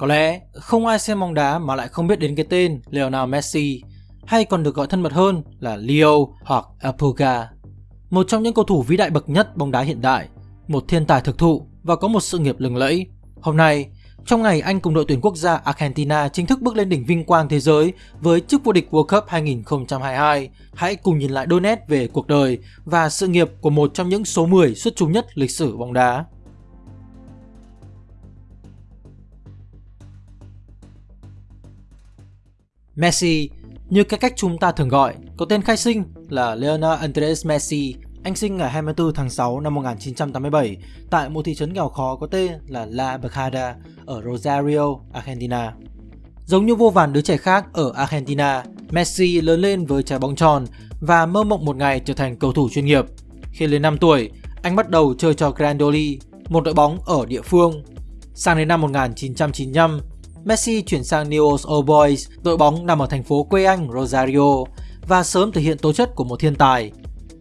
Có lẽ không ai xem bóng đá mà lại không biết đến cái tên Lionel Messi, hay còn được gọi thân mật hơn là Leo hoặc Apuga. Một trong những cầu thủ vĩ đại bậc nhất bóng đá hiện đại, một thiên tài thực thụ và có một sự nghiệp lừng lẫy. Hôm nay, trong ngày Anh cùng đội tuyển quốc gia Argentina chính thức bước lên đỉnh vinh quang thế giới với chức vô địch World Cup 2022, hãy cùng nhìn lại đôi nét về cuộc đời và sự nghiệp của một trong những số 10 xuất chúng nhất lịch sử bóng đá. Messi, như cái cách chúng ta thường gọi, có tên khai sinh là Lionel Andres Messi. Anh sinh ngày 24 tháng 6 năm 1987 tại một thị trấn nghèo khó có tên là La Bajada ở Rosario, Argentina. Giống như vô vàn đứa trẻ khác ở Argentina, Messi lớn lên với trái bóng tròn và mơ mộng một ngày trở thành cầu thủ chuyên nghiệp. Khi lên 5 tuổi, anh bắt đầu chơi cho Grandoli, một đội bóng ở địa phương. Sang đến năm 1995, Messi chuyển sang Newell's Old Boys, đội bóng nằm ở thành phố quê anh Rosario và sớm thể hiện tố chất của một thiên tài.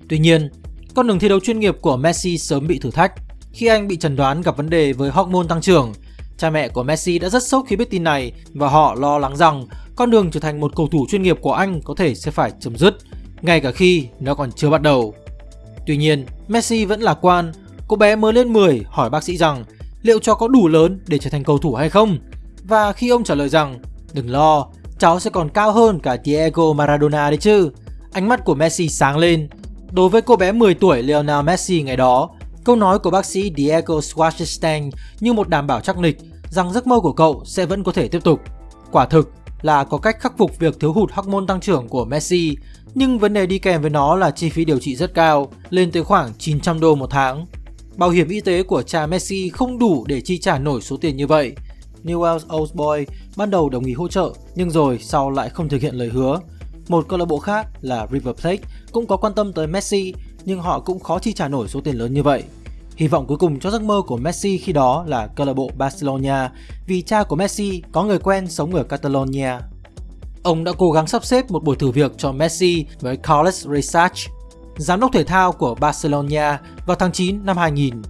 Tuy nhiên, con đường thi đấu chuyên nghiệp của Messi sớm bị thử thách khi anh bị chẩn đoán gặp vấn đề với hormone tăng trưởng. Cha mẹ của Messi đã rất sốc khi biết tin này và họ lo lắng rằng con đường trở thành một cầu thủ chuyên nghiệp của anh có thể sẽ phải chấm dứt, ngay cả khi nó còn chưa bắt đầu. Tuy nhiên, Messi vẫn lạc quan. Cô bé mới lên 10 hỏi bác sĩ rằng liệu cho có đủ lớn để trở thành cầu thủ hay không và khi ông trả lời rằng Đừng lo, cháu sẽ còn cao hơn cả Diego Maradona đấy chứ Ánh mắt của Messi sáng lên Đối với cô bé 10 tuổi Lionel Messi ngày đó Câu nói của bác sĩ Diego Schwarzenstein như một đảm bảo chắc nịch rằng giấc mơ của cậu sẽ vẫn có thể tiếp tục. Quả thực là có cách khắc phục việc thiếu hụt hormone tăng trưởng của Messi, nhưng vấn đề đi kèm với nó là chi phí điều trị rất cao, lên tới khoảng 900 đô một tháng. Bảo hiểm y tế của cha Messi không đủ để chi trả nổi số tiền như vậy, Newell's Old Boys ban đầu đồng ý hỗ trợ nhưng rồi sau lại không thực hiện lời hứa. Một câu lạc bộ khác là River Plate cũng có quan tâm tới Messi nhưng họ cũng khó chi trả nổi số tiền lớn như vậy. Hy vọng cuối cùng cho giấc mơ của Messi khi đó là câu lạc bộ Barcelona vì cha của Messi có người quen sống ở Catalonia. Ông đã cố gắng sắp xếp một buổi thử việc cho Messi với Carles Research, giám đốc thể thao của Barcelona vào tháng 9 năm 2000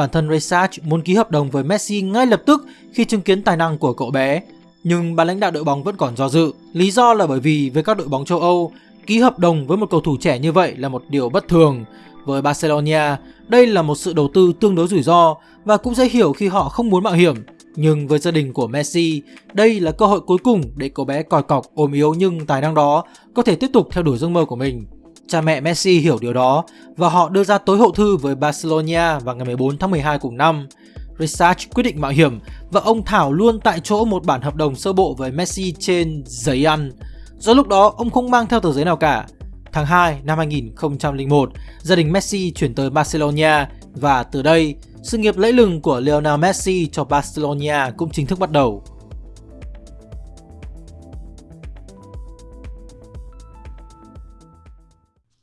Bản thân Research muốn ký hợp đồng với Messi ngay lập tức khi chứng kiến tài năng của cậu bé. Nhưng ban lãnh đạo đội bóng vẫn còn do dự. Lý do là bởi vì với các đội bóng châu Âu, ký hợp đồng với một cầu thủ trẻ như vậy là một điều bất thường. Với Barcelona, đây là một sự đầu tư tương đối rủi ro và cũng dễ hiểu khi họ không muốn mạo hiểm. Nhưng với gia đình của Messi, đây là cơ hội cuối cùng để cậu bé còi cọc ôm yếu nhưng tài năng đó có thể tiếp tục theo đuổi giấc mơ của mình. Cha mẹ Messi hiểu điều đó và họ đưa ra tối hậu thư với Barcelona vào ngày 14 tháng 12 cùng năm. Research quyết định mạo hiểm và ông thảo luôn tại chỗ một bản hợp đồng sơ bộ với Messi trên giấy ăn. Do lúc đó ông không mang theo tờ giấy nào cả. Tháng 2 năm 2001, gia đình Messi chuyển tới Barcelona và từ đây, sự nghiệp lẫy lừng của Lionel Messi cho Barcelona cũng chính thức bắt đầu.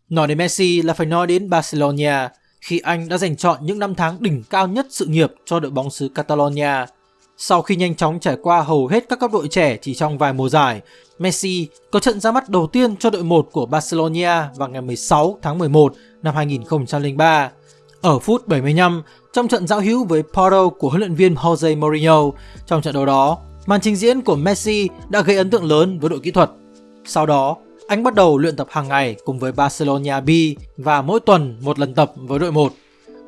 Nói đến Messi là phải nói đến Barcelona khi anh đã giành chọn những năm tháng đỉnh cao nhất sự nghiệp cho đội bóng xứ Catalonia. Sau khi nhanh chóng trải qua hầu hết các cấp đội trẻ chỉ trong vài mùa giải, Messi có trận ra mắt đầu tiên cho đội 1 của Barcelona vào ngày 16 tháng 11 năm 2003. Ở phút 75, trong trận giao hữu với Porto của huấn luyện viên Jose Mourinho, trong trận đấu đó, màn trình diễn của Messi đã gây ấn tượng lớn với đội kỹ thuật. Sau đó, anh bắt đầu luyện tập hàng ngày cùng với Barcelona B và mỗi tuần một lần tập với đội 1.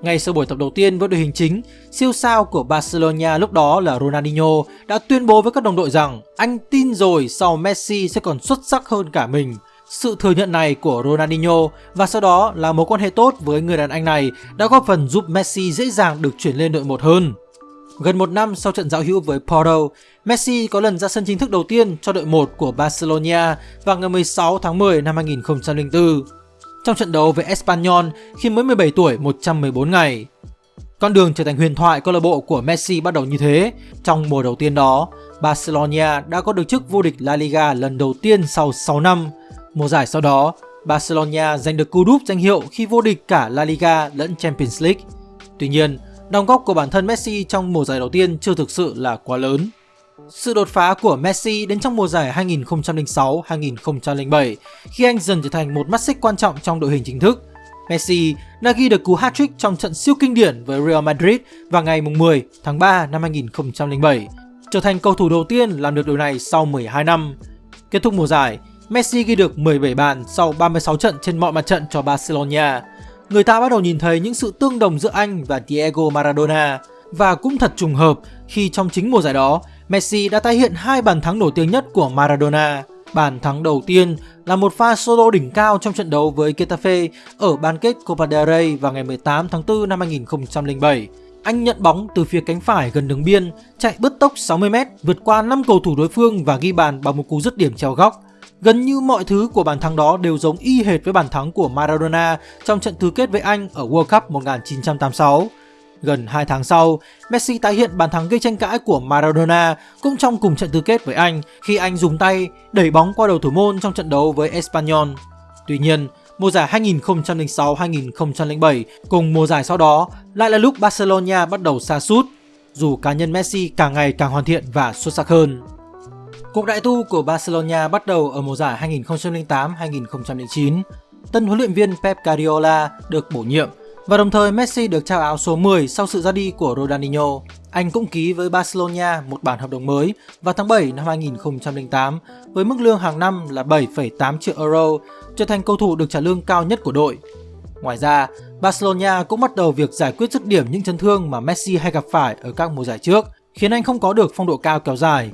Ngay sau buổi tập đầu tiên với đội hình chính, siêu sao của Barcelona lúc đó là Ronaldinho đã tuyên bố với các đồng đội rằng anh tin rồi sau Messi sẽ còn xuất sắc hơn cả mình. Sự thừa nhận này của Ronaldinho và sau đó là mối quan hệ tốt với người đàn anh này đã góp phần giúp Messi dễ dàng được chuyển lên đội 1 hơn. Gần một năm sau trận giao hữu với Porto, Messi có lần ra sân chính thức đầu tiên cho đội 1 của Barcelona vào ngày 16 tháng 10 năm 2004. Trong trận đấu với Espanyol khi mới 17 tuổi 114 ngày. Con đường trở thành huyền thoại câu lạc bộ của Messi bắt đầu như thế. Trong mùa đầu tiên đó, Barcelona đã có được chức vô địch La Liga lần đầu tiên sau 6 năm. Mùa giải sau đó, Barcelona giành được cú đúp danh hiệu khi vô địch cả La Liga lẫn Champions League. Tuy nhiên, Đóng góp của bản thân Messi trong mùa giải đầu tiên chưa thực sự là quá lớn. Sự đột phá của Messi đến trong mùa giải 2006-2007 khi anh dần trở thành một mắt xích quan trọng trong đội hình chính thức. Messi đã ghi được cú hat-trick trong trận siêu kinh điển với Real Madrid vào ngày 10 tháng 3 năm 2007. trở thành cầu thủ đầu tiên làm được điều này sau 12 năm. Kết thúc mùa giải, Messi ghi được 17 bàn sau 36 trận trên mọi mặt trận cho Barcelona. Người ta bắt đầu nhìn thấy những sự tương đồng giữa anh và Diego Maradona và cũng thật trùng hợp khi trong chính mùa giải đó, Messi đã tái hiện hai bàn thắng nổi tiếng nhất của Maradona. Bàn thắng đầu tiên là một pha solo đỉnh cao trong trận đấu với Getafe ở bán kết Copa del Rey vào ngày 18 tháng 4 năm 2007. Anh nhận bóng từ phía cánh phải gần đường biên, chạy bứt tốc 60m, vượt qua 5 cầu thủ đối phương và ghi bàn bằng một cú dứt điểm treo góc. Gần như mọi thứ của bàn thắng đó đều giống y hệt với bàn thắng của Maradona trong trận tứ kết với Anh ở World Cup 1986. Gần 2 tháng sau, Messi tái hiện bàn thắng gây tranh cãi của Maradona cũng trong cùng trận tứ kết với Anh khi anh dùng tay đẩy bóng qua đầu thủ môn trong trận đấu với Espanyol. Tuy nhiên, mùa giải 2006-2007 cùng mùa giải sau đó lại là lúc Barcelona bắt đầu xa sút dù cá nhân Messi càng ngày càng hoàn thiện và xuất sắc hơn. Cuộc đại tu của Barcelona bắt đầu ở mùa giải 2008-2009. Tân huấn luyện viên Pep Guardiola được bổ nhiệm và đồng thời Messi được trao áo số 10 sau sự ra đi của Ronaldinho. Anh cũng ký với Barcelona một bản hợp đồng mới vào tháng 7 năm 2008 với mức lương hàng năm là 7,8 triệu euro, trở thành cầu thủ được trả lương cao nhất của đội. Ngoài ra, Barcelona cũng bắt đầu việc giải quyết dứt điểm những chấn thương mà Messi hay gặp phải ở các mùa giải trước, khiến anh không có được phong độ cao kéo dài.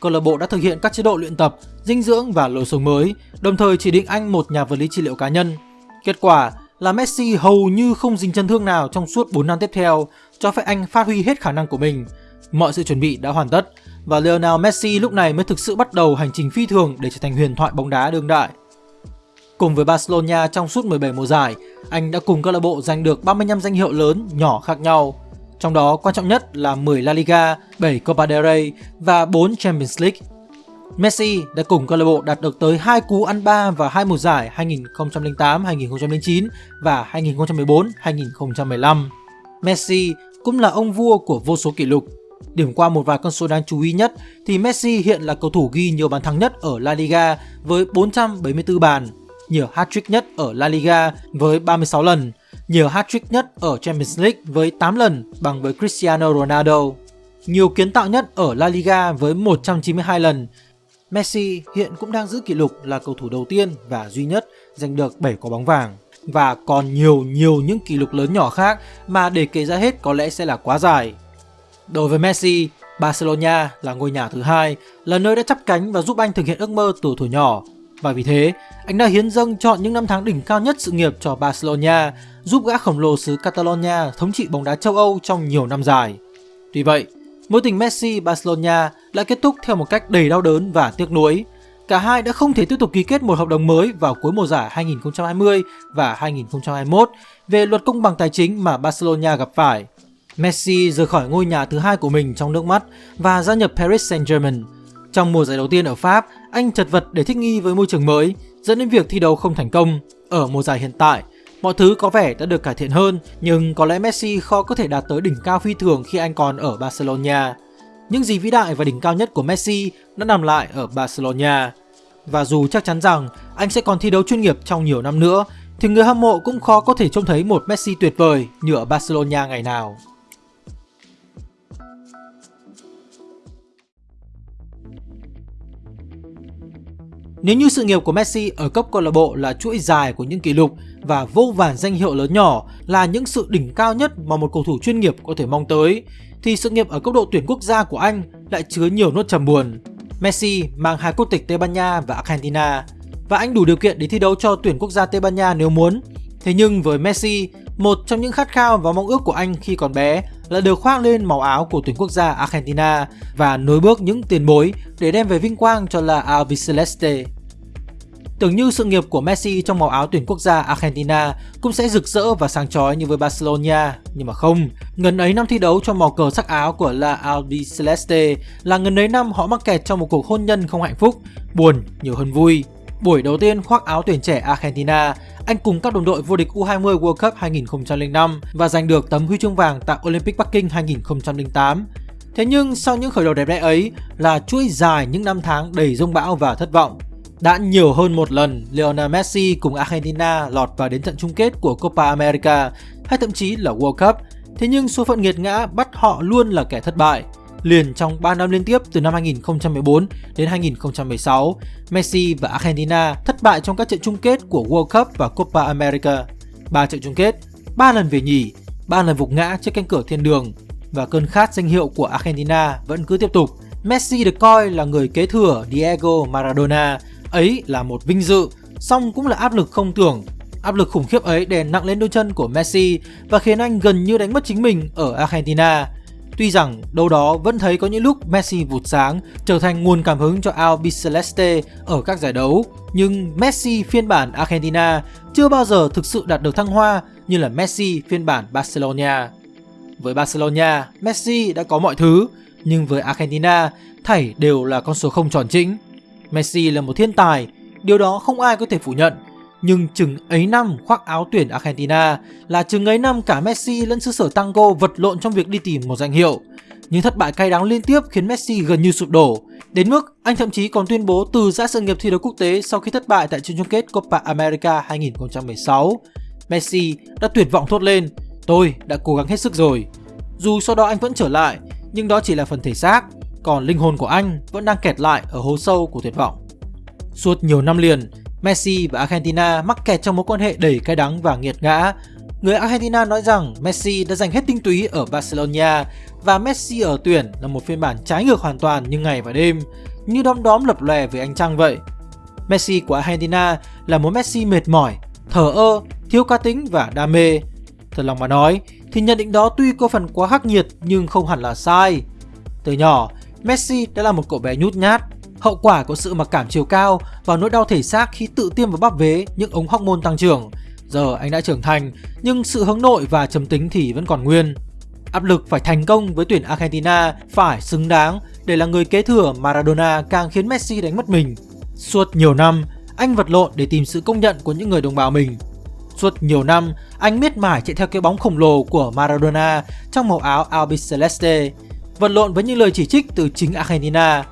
Câu lạc bộ đã thực hiện các chế độ luyện tập, dinh dưỡng và lối sống mới, đồng thời chỉ định anh một nhà vật lý trị liệu cá nhân. Kết quả là Messi hầu như không dính chấn thương nào trong suốt 4 năm tiếp theo, cho phép anh phát huy hết khả năng của mình. Mọi sự chuẩn bị đã hoàn tất và Lionel Messi lúc này mới thực sự bắt đầu hành trình phi thường để trở thành huyền thoại bóng đá đương đại. Cùng với Barcelona trong suốt 17 mùa giải, anh đã cùng câu lạc bộ giành được 35 danh hiệu lớn nhỏ khác nhau. Trong đó quan trọng nhất là 10 La Liga, 7 Copa del Rey và 4 Champions League. Messi đã cùng câu lạc bộ đạt được tới 2 cú ăn ba và 2 mùa giải 2008-2009 và 2014-2015. Messi cũng là ông vua của vô số kỷ lục. Điểm qua một vài con số đáng chú ý nhất thì Messi hiện là cầu thủ ghi nhiều bàn thắng nhất ở La Liga với 474 bàn, nhiều hat-trick nhất ở La Liga với 36 lần, nhiều hat-trick nhất ở Champions League với 8 lần bằng với Cristiano Ronaldo. Nhiều kiến tạo nhất ở La Liga với 192 lần, Messi hiện cũng đang giữ kỷ lục là cầu thủ đầu tiên và duy nhất giành được 7 quả bóng vàng. Và còn nhiều nhiều những kỷ lục lớn nhỏ khác mà để kể ra hết có lẽ sẽ là quá dài. Đối với Messi, Barcelona là ngôi nhà thứ hai, là nơi đã chắp cánh và giúp anh thực hiện ước mơ từ tuổi nhỏ. Và vì thế, anh đã hiến dâng chọn những năm tháng đỉnh cao nhất sự nghiệp cho Barcelona, giúp gã khổng lồ xứ Catalonia thống trị bóng đá châu Âu trong nhiều năm dài. Tuy vậy, Mối tình Messi-Barcelona lại kết thúc theo một cách đầy đau đớn và tiếc nuối. Cả hai đã không thể tiếp tục ký kết một hợp đồng mới vào cuối mùa giải 2020 và 2021 về luật công bằng tài chính mà Barcelona gặp phải. Messi rời khỏi ngôi nhà thứ hai của mình trong nước mắt và gia nhập Paris Saint-Germain. Trong mùa giải đầu tiên ở Pháp, anh chật vật để thích nghi với môi trường mới, dẫn đến việc thi đấu không thành công. Ở mùa giải hiện tại, Mọi thứ có vẻ đã được cải thiện hơn, nhưng có lẽ Messi khó có thể đạt tới đỉnh cao phi thường khi anh còn ở Barcelona. Những gì vĩ đại và đỉnh cao nhất của Messi đã nằm lại ở Barcelona. Và dù chắc chắn rằng anh sẽ còn thi đấu chuyên nghiệp trong nhiều năm nữa, thì người hâm mộ cũng khó có thể trông thấy một Messi tuyệt vời như ở Barcelona ngày nào. Nếu như sự nghiệp của Messi ở cấp câu lạc bộ là chuỗi dài của những kỷ lục và vô vàn danh hiệu lớn nhỏ là những sự đỉnh cao nhất mà một cầu thủ chuyên nghiệp có thể mong tới, thì sự nghiệp ở cấp độ tuyển quốc gia của anh lại chứa nhiều nốt trầm buồn. Messi mang hai quốc tịch Tây Ban Nha và Argentina và anh đủ điều kiện để thi đấu cho tuyển quốc gia Tây Ban Nha nếu muốn. Thế nhưng với Messi, một trong những khát khao và mong ước của anh khi còn bé là được khoác lên màu áo của tuyển quốc gia Argentina và nối bước những tiền bối để đem về vinh quang cho La Albiceleste. Tưởng như sự nghiệp của Messi trong màu áo tuyển quốc gia Argentina cũng sẽ rực rỡ và sáng chói như với Barcelona, nhưng mà không. Ngần ấy năm thi đấu trong màu cờ sắc áo của La Albiceleste là ngần ấy năm họ mắc kẹt trong một cuộc hôn nhân không hạnh phúc, buồn nhiều hơn vui. Buổi đầu tiên khoác áo tuyển trẻ Argentina, anh cùng các đồng đội vô địch U20 World Cup 2005 và giành được tấm huy chương vàng tại Olympic Bắc Kinh 2008. Thế nhưng sau những khởi đầu đẹp đẽ ấy là chuỗi dài những năm tháng đầy rông bão và thất vọng. Đã nhiều hơn một lần, Lionel Messi cùng Argentina lọt vào đến trận chung kết của Copa America hay thậm chí là World Cup. Thế nhưng số phận nghiệt ngã bắt họ luôn là kẻ thất bại liền trong 3 năm liên tiếp từ năm 2014 đến 2016, Messi và Argentina thất bại trong các trận chung kết của World Cup và Copa America. 3 trận chung kết, 3 lần về nhì, 3 lần vục ngã trước cánh cửa thiên đường và cơn khát danh hiệu của Argentina vẫn cứ tiếp tục. Messi được coi là người kế thừa Diego Maradona, ấy là một vinh dự, song cũng là áp lực không tưởng. Áp lực khủng khiếp ấy đè nặng lên đôi chân của Messi và khiến anh gần như đánh mất chính mình ở Argentina. Tuy rằng đâu đó vẫn thấy có những lúc Messi vụt sáng trở thành nguồn cảm hứng cho Albiceleste ở các giải đấu, nhưng Messi phiên bản Argentina chưa bao giờ thực sự đạt được thăng hoa như là Messi phiên bản Barcelona. Với Barcelona, Messi đã có mọi thứ, nhưng với Argentina, thảy đều là con số không tròn chính. Messi là một thiên tài, điều đó không ai có thể phủ nhận. Nhưng chừng ấy năm khoác áo tuyển Argentina là chừng ấy năm cả Messi lẫn xứ sở tango vật lộn trong việc đi tìm một danh hiệu. Những thất bại cay đắng liên tiếp khiến Messi gần như sụp đổ. Đến mức anh thậm chí còn tuyên bố từ giã sự nghiệp thi đấu quốc tế sau khi thất bại tại trận chung kết Copa America 2016. Messi đã tuyệt vọng thốt lên, tôi đã cố gắng hết sức rồi. Dù sau đó anh vẫn trở lại, nhưng đó chỉ là phần thể xác, còn linh hồn của anh vẫn đang kẹt lại ở hố sâu của tuyệt vọng. Suốt nhiều năm liền, Messi và Argentina mắc kẹt trong mối quan hệ đầy cay đắng và nghiệt ngã. Người Argentina nói rằng Messi đã dành hết tinh túy ở Barcelona và Messi ở tuyển là một phiên bản trái ngược hoàn toàn như ngày và đêm, như đom đóm lập lòe với ánh trăng vậy. Messi của Argentina là một Messi mệt mỏi, thờ ơ, thiếu cá tính và đam mê. Thật lòng mà nói, thì nhận định đó tuy có phần quá khắc nghiệt nhưng không hẳn là sai. Từ nhỏ, Messi đã là một cậu bé nhút nhát, hậu quả của sự mặc cảm chiều cao và nỗi đau thể xác khi tự tiêm vào bắp vế những ống hormone tăng trưởng. Giờ anh đã trưởng thành, nhưng sự hướng nội và trầm tính thì vẫn còn nguyên. Áp lực phải thành công với tuyển Argentina phải xứng đáng để là người kế thừa Maradona càng khiến Messi đánh mất mình. Suốt nhiều năm, anh vật lộn để tìm sự công nhận của những người đồng bào mình. Suốt nhiều năm, anh miết mải chạy theo cái bóng khổng lồ của Maradona trong màu áo Albiceleste, vật lộn với những lời chỉ trích từ chính Argentina.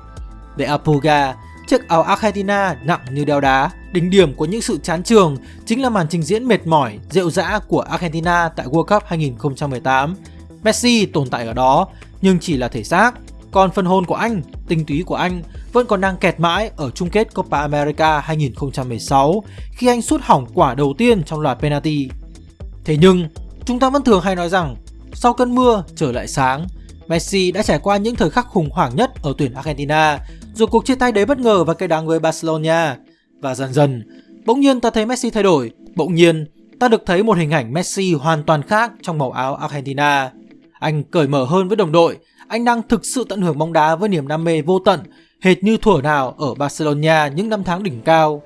Về Apuga, chiếc áo Argentina nặng như đeo đá, đỉnh điểm của những sự chán trường chính là màn trình diễn mệt mỏi, rệu rã của Argentina tại World Cup 2018. Messi tồn tại ở đó, nhưng chỉ là thể xác, còn phần hồn của anh, tinh túy của anh vẫn còn đang kẹt mãi ở chung kết Copa America 2016 khi anh sút hỏng quả đầu tiên trong loạt penalty. Thế nhưng, chúng ta vẫn thường hay nói rằng sau cơn mưa trở lại sáng, Messi đã trải qua những thời khắc khủng hoảng nhất ở tuyển Argentina rồi cuộc chia tay đấy bất ngờ và cây đắng với Barcelona. Và dần dần, bỗng nhiên ta thấy Messi thay đổi, bỗng nhiên ta được thấy một hình ảnh Messi hoàn toàn khác trong màu áo Argentina. Anh cởi mở hơn với đồng đội, anh đang thực sự tận hưởng bóng đá với niềm đam mê vô tận, hệt như thuở nào ở Barcelona những năm tháng đỉnh cao.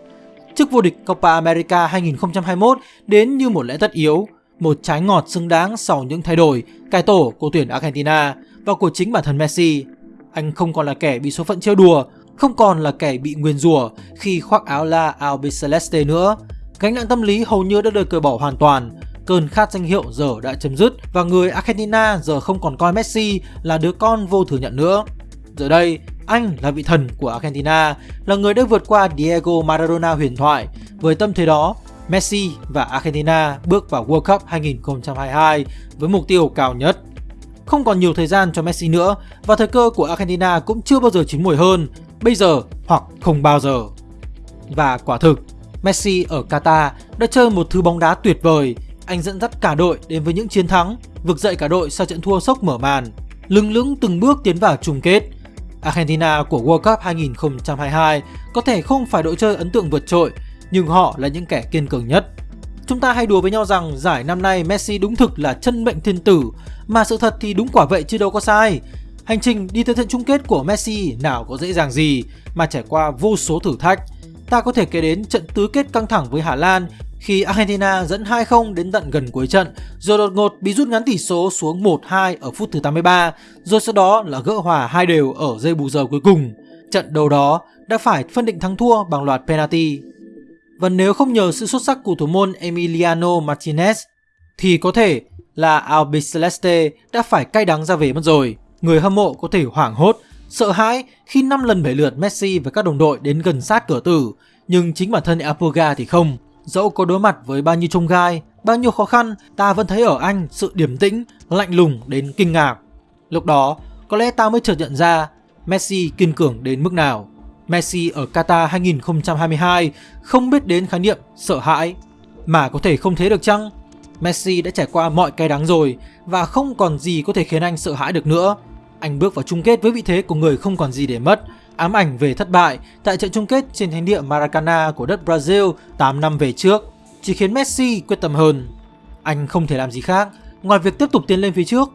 Chức vô địch Copa America 2021 đến như một lẽ tất yếu, một trái ngọt xứng đáng sau những thay đổi, cải tổ của tuyển Argentina và của chính bản thân Messi. Anh không còn là kẻ bị số phận trêu đùa, không còn là kẻ bị nguyền rủa khi khoác áo La Albiceleste nữa. Gánh nặng tâm lý hầu như đã được cởi bỏ hoàn toàn, cơn khát danh hiệu giờ đã chấm dứt và người Argentina giờ không còn coi Messi là đứa con vô thừa nhận nữa. Giờ đây, anh là vị thần của Argentina, là người đã vượt qua Diego Maradona huyền thoại. Với tâm thế đó, Messi và Argentina bước vào World Cup 2022 với mục tiêu cao nhất. Không còn nhiều thời gian cho Messi nữa và thời cơ của Argentina cũng chưa bao giờ chín mùi hơn, bây giờ hoặc không bao giờ. Và quả thực, Messi ở Qatar đã chơi một thứ bóng đá tuyệt vời. Anh dẫn dắt cả đội đến với những chiến thắng, vực dậy cả đội sau trận thua sốc mở màn, lưng lững từng bước tiến vào chung kết. Argentina của World Cup 2022 có thể không phải đội chơi ấn tượng vượt trội, nhưng họ là những kẻ kiên cường nhất. Chúng ta hay đùa với nhau rằng giải năm nay Messi đúng thực là chân mệnh thiên tử, mà sự thật thì đúng quả vậy chứ đâu có sai. Hành trình đi tới trận chung kết của Messi nào có dễ dàng gì mà trải qua vô số thử thách. Ta có thể kể đến trận tứ kết căng thẳng với Hà Lan khi Argentina dẫn 2-0 đến tận gần cuối trận, rồi đột ngột bị rút ngắn tỷ số xuống 1-2 ở phút thứ 83, rồi sau đó là gỡ hòa hai đều ở giây bù giờ cuối cùng. Trận đầu đó đã phải phân định thắng thua bằng loạt penalty. Và nếu không nhờ sự xuất sắc của thủ môn Emiliano Martinez, thì có thể là Albiceleste đã phải cay đắng ra về mất rồi. Người hâm mộ có thể hoảng hốt, sợ hãi khi 5 lần bảy lượt Messi và các đồng đội đến gần sát cửa tử, nhưng chính bản thân Apoga thì không. Dẫu có đối mặt với bao nhiêu trông gai, bao nhiêu khó khăn, ta vẫn thấy ở anh sự điềm tĩnh, lạnh lùng đến kinh ngạc. Lúc đó, có lẽ ta mới chợt nhận ra Messi kiên cường đến mức nào. Messi ở Qatar 2022 không biết đến khái niệm sợ hãi. Mà có thể không thế được chăng? Messi đã trải qua mọi cay đắng rồi và không còn gì có thể khiến anh sợ hãi được nữa. Anh bước vào chung kết với vị thế của người không còn gì để mất, ám ảnh về thất bại tại trận chung kết trên thánh địa Maracana của đất Brazil 8 năm về trước, chỉ khiến Messi quyết tâm hơn. Anh không thể làm gì khác ngoài việc tiếp tục tiến lên phía trước.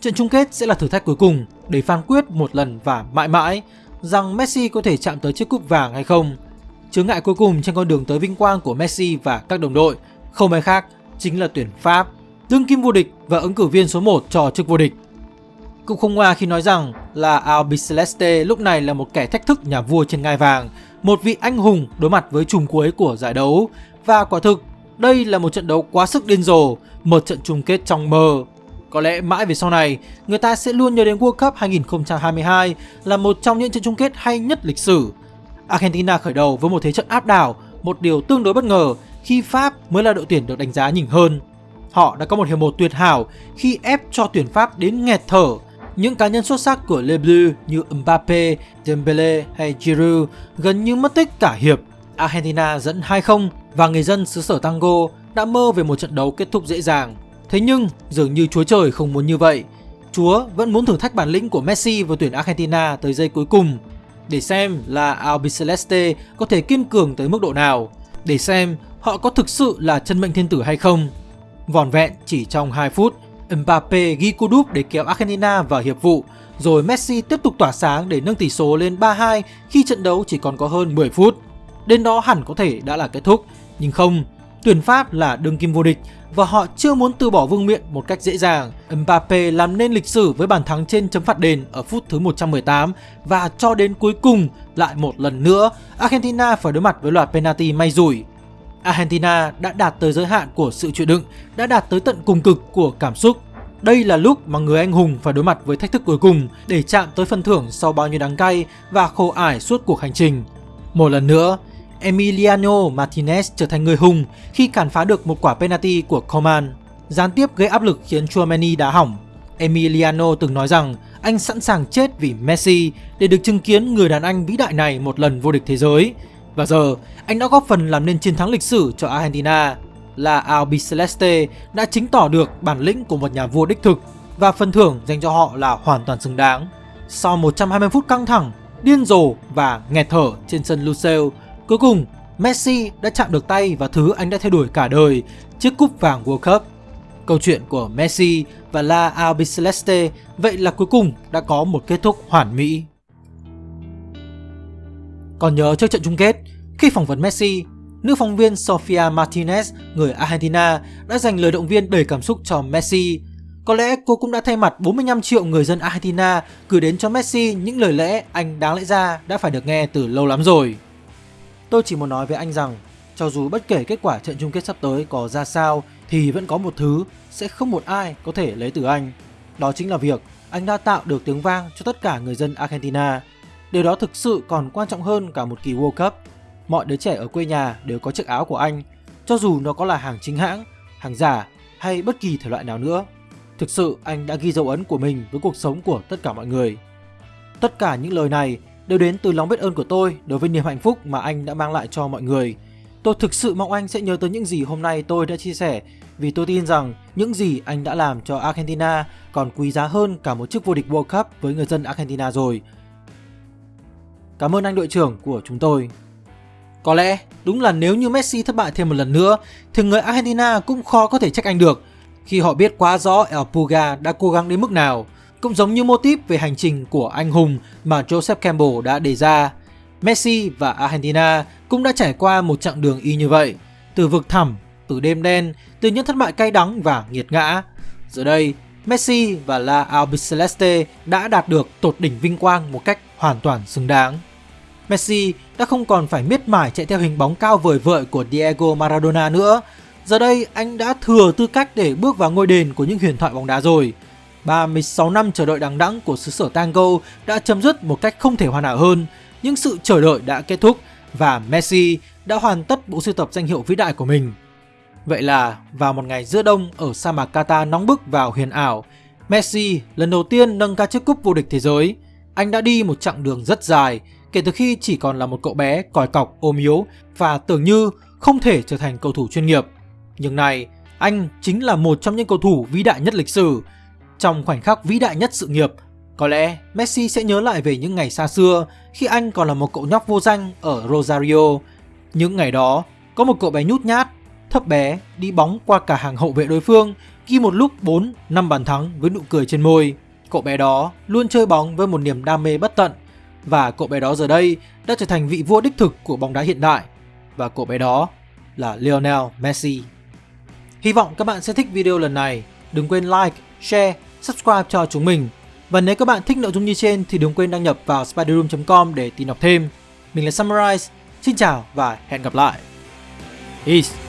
Trận chung kết sẽ là thử thách cuối cùng để phán quyết một lần và mãi mãi rằng Messi có thể chạm tới chiếc cúp vàng hay không. Chướng ngại cuối cùng trên con đường tới vinh quang của Messi và các đồng đội không ai khác chính là tuyển Pháp, đương kim vô địch và ứng cử viên số 1 cho chức vô địch. Cũng không ngoa khi nói rằng là Albiceleste lúc này là một kẻ thách thức nhà vua trên ngai vàng, một vị anh hùng đối mặt với chùm cuối của giải đấu. Và quả thực, đây là một trận đấu quá sức điên rồ, một trận chung kết trong mơ. Có lẽ mãi về sau này, người ta sẽ luôn nhớ đến World Cup 2022 là một trong những trận chung kết hay nhất lịch sử. Argentina khởi đầu với một thế trận áp đảo, một điều tương đối bất ngờ khi Pháp mới là đội tuyển được đánh giá nhỉnh hơn. Họ đã có một hiệp một tuyệt hảo khi ép cho tuyển Pháp đến nghẹt thở. Những cá nhân xuất sắc của Le Bleu như Mbappe, Dembele hay Giroud gần như mất tích cả hiệp. Argentina dẫn 2-0 và người dân xứ sở tango đã mơ về một trận đấu kết thúc dễ dàng. Thế nhưng dường như Chúa Trời không muốn như vậy. Chúa vẫn muốn thử thách bản lĩnh của Messi và tuyển Argentina tới giây cuối cùng để xem là Albiceleste có thể kiên cường tới mức độ nào, để xem họ có thực sự là chân mệnh thiên tử hay không. Vòn vẹn chỉ trong 2 phút, Mbappe ghi cú đúp để kéo Argentina vào hiệp vụ, rồi Messi tiếp tục tỏa sáng để nâng tỷ số lên 3-2 khi trận đấu chỉ còn có hơn 10 phút. Đến đó hẳn có thể đã là kết thúc, nhưng không, tuyển Pháp là đương kim vô địch và họ chưa muốn từ bỏ vương miện một cách dễ dàng. Mbappe làm nên lịch sử với bàn thắng trên chấm phạt đền ở phút thứ 118 và cho đến cuối cùng lại một lần nữa Argentina phải đối mặt với loạt penalty may rủi. Argentina đã đạt tới giới hạn của sự chịu đựng, đã đạt tới tận cùng cực của cảm xúc. Đây là lúc mà người anh hùng phải đối mặt với thách thức cuối cùng để chạm tới phần thưởng sau bao nhiêu đắng cay và khổ ải suốt cuộc hành trình. Một lần nữa, Emiliano Martinez trở thành người hùng khi cản phá được một quả penalty của Coman. Gián tiếp gây áp lực khiến Chouameni đá hỏng. Emiliano từng nói rằng anh sẵn sàng chết vì Messi để được chứng kiến người đàn anh vĩ đại này một lần vô địch thế giới. Và giờ, anh đã góp phần làm nên chiến thắng lịch sử cho Argentina. Là Albiceleste đã chứng tỏ được bản lĩnh của một nhà vua đích thực và phần thưởng dành cho họ là hoàn toàn xứng đáng. Sau 120 phút căng thẳng, điên rồ và nghẹt thở trên sân Lucille, cuối cùng Messi đã chạm được tay vào thứ anh đã theo đuổi cả đời, chiếc cúp vàng World Cup. Câu chuyện của Messi và La Albiceleste vậy là cuối cùng đã có một kết thúc hoàn mỹ. Còn nhớ trước trận chung kết, khi phỏng vấn Messi, nữ phóng viên Sofia Martinez, người Argentina, đã dành lời động viên đầy cảm xúc cho Messi. Có lẽ cô cũng đã thay mặt 45 triệu người dân Argentina gửi đến cho Messi những lời lẽ anh đáng lẽ ra đã phải được nghe từ lâu lắm rồi. Tôi chỉ muốn nói với anh rằng, cho dù bất kể kết quả trận chung kết sắp tới có ra sao thì vẫn có một thứ sẽ không một ai có thể lấy từ anh. Đó chính là việc anh đã tạo được tiếng vang cho tất cả người dân Argentina. Điều đó thực sự còn quan trọng hơn cả một kỳ World Cup. Mọi đứa trẻ ở quê nhà đều có chiếc áo của anh, cho dù nó có là hàng chính hãng, hàng giả hay bất kỳ thể loại nào nữa. Thực sự anh đã ghi dấu ấn của mình với cuộc sống của tất cả mọi người. Tất cả những lời này đều đến từ lòng biết ơn của tôi đối với niềm hạnh phúc mà anh đã mang lại cho mọi người. Tôi thực sự mong anh sẽ nhớ tới những gì hôm nay tôi đã chia sẻ, vì tôi tin rằng những gì anh đã làm cho Argentina còn quý giá hơn cả một chiếc vô địch World Cup với người dân Argentina rồi. Cảm ơn anh đội trưởng của chúng tôi. Có lẽ đúng là nếu như Messi thất bại thêm một lần nữa, thì người Argentina cũng khó có thể trách anh được, khi họ biết quá rõ El Puga đã cố gắng đến mức nào. Cũng giống như mô típ về hành trình của anh hùng mà Joseph Campbell đã đề ra. Messi và Argentina cũng đã trải qua một chặng đường y như vậy. Từ vực thẳm, từ đêm đen, từ những thất bại cay đắng và nghiệt ngã. Giờ đây, Messi và La Albiceleste đã đạt được tột đỉnh vinh quang một cách hoàn toàn xứng đáng. Messi đã không còn phải miết mải chạy theo hình bóng cao vời vợi của Diego Maradona nữa. Giờ đây anh đã thừa tư cách để bước vào ngôi đền của những huyền thoại bóng đá rồi. 36 năm chờ đợi đằng đẵng của xứ sở tango đã chấm dứt một cách không thể hoàn hảo hơn. Những sự chờ đợi đã kết thúc và Messi đã hoàn tất bộ sưu tập danh hiệu vĩ đại của mình. Vậy là vào một ngày giữa đông ở sa mạc Qatar nóng bức vào huyền ảo, Messi lần đầu tiên nâng ca chiếc cúp vô địch thế giới. Anh đã đi một chặng đường rất dài kể từ khi chỉ còn là một cậu bé còi cọc ôm yếu và tưởng như không thể trở thành cầu thủ chuyên nghiệp. Nhưng này, anh chính là một trong những cầu thủ vĩ đại nhất lịch sử. Trong khoảnh khắc vĩ đại nhất sự nghiệp, có lẽ Messi sẽ nhớ lại về những ngày xa xưa khi anh còn là một cậu nhóc vô danh ở Rosario. Những ngày đó, có một cậu bé nhút nhát, thấp bé đi bóng qua cả hàng hậu vệ đối phương ghi một lúc 4 năm bàn thắng với nụ cười trên môi. Cậu bé đó luôn chơi bóng với một niềm đam mê bất tận và cậu bé đó giờ đây đã trở thành vị vua đích thực của bóng đá hiện đại và cậu bé đó là Lionel Messi. Hy vọng các bạn sẽ thích video lần này. Đừng quên like, share, subscribe cho chúng mình. Và nếu các bạn thích nội dung như trên thì đừng quên đăng nhập vào spiderroom.com để tìm đọc thêm. Mình là Summarize. Xin chào và hẹn gặp lại. Peace.